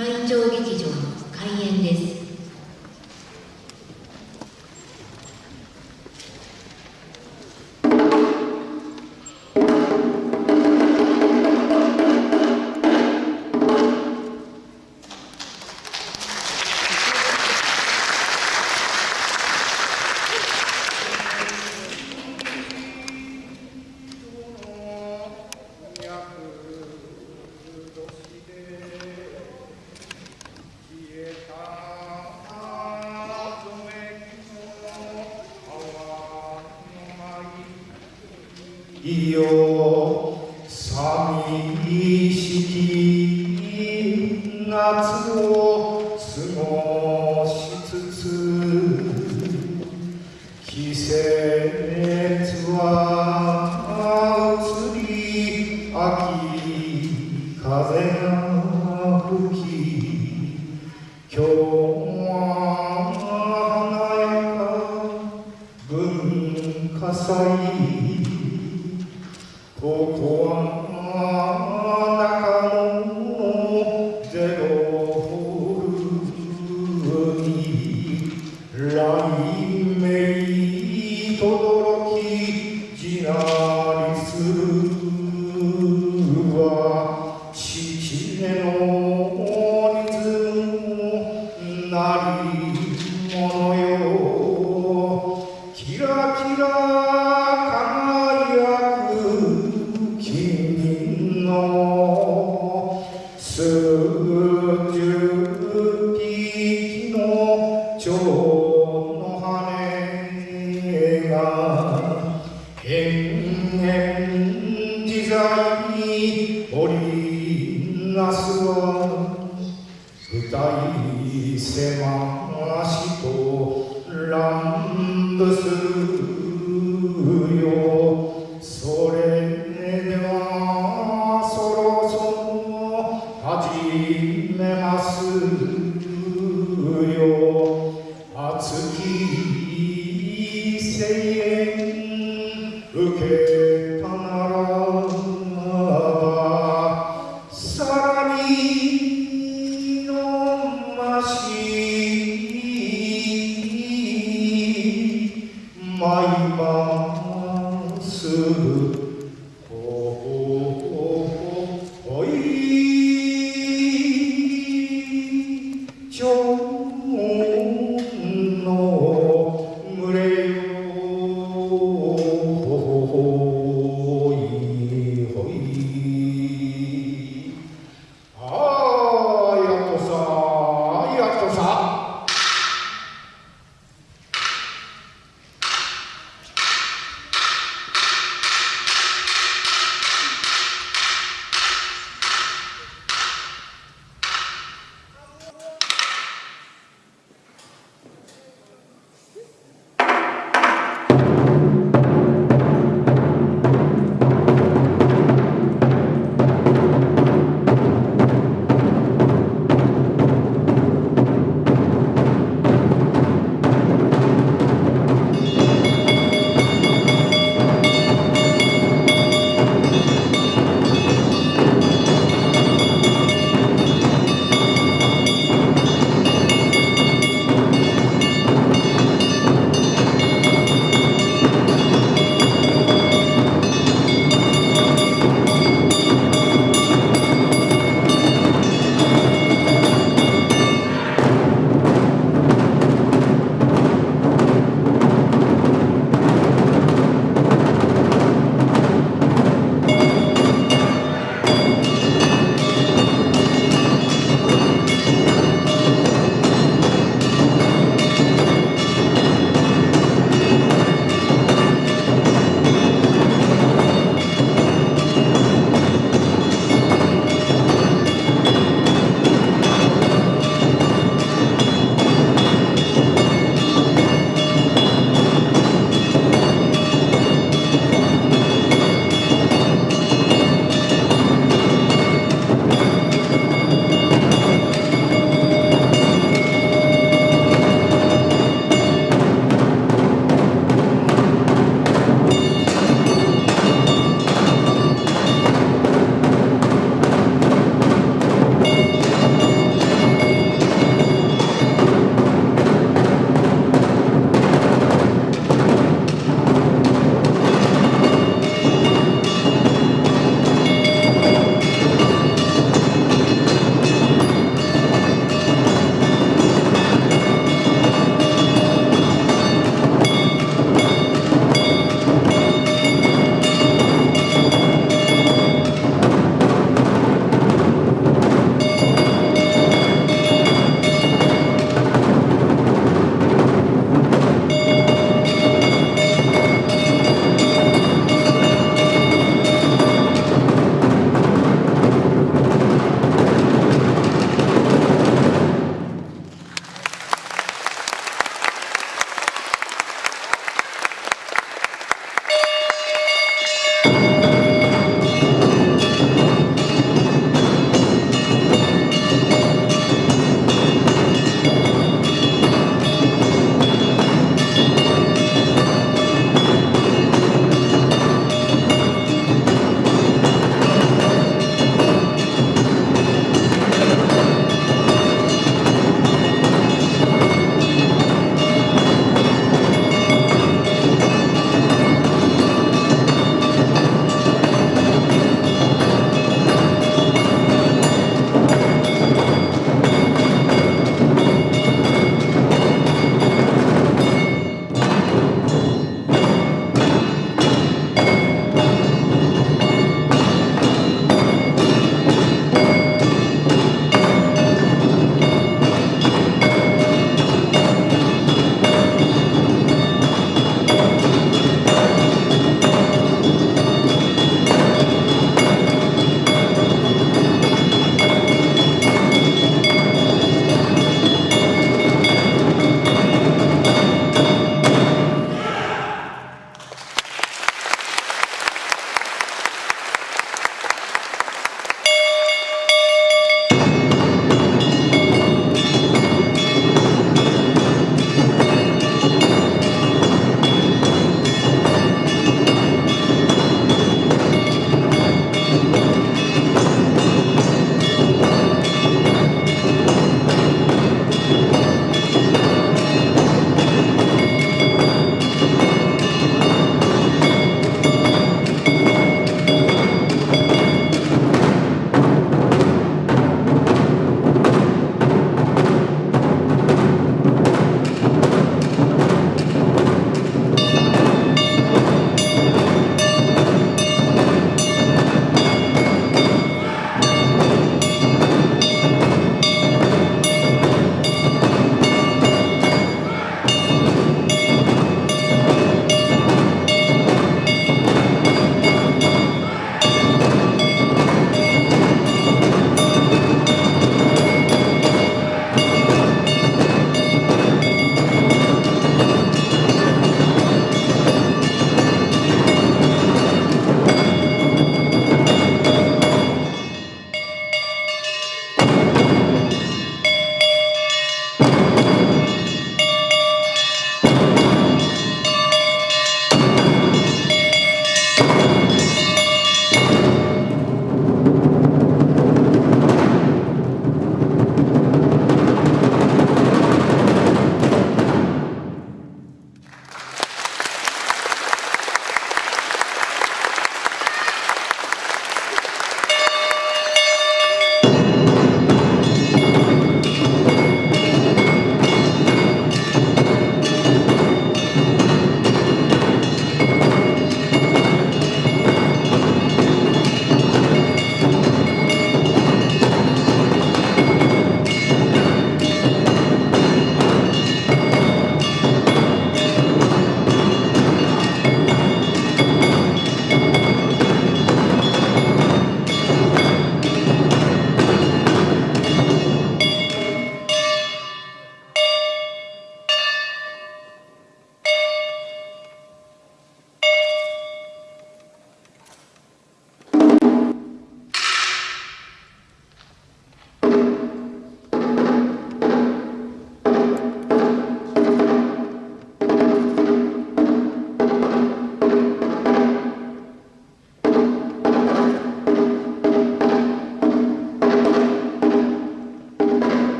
毎朝劇場の開演です。風が吹き今日りなすは歌い狭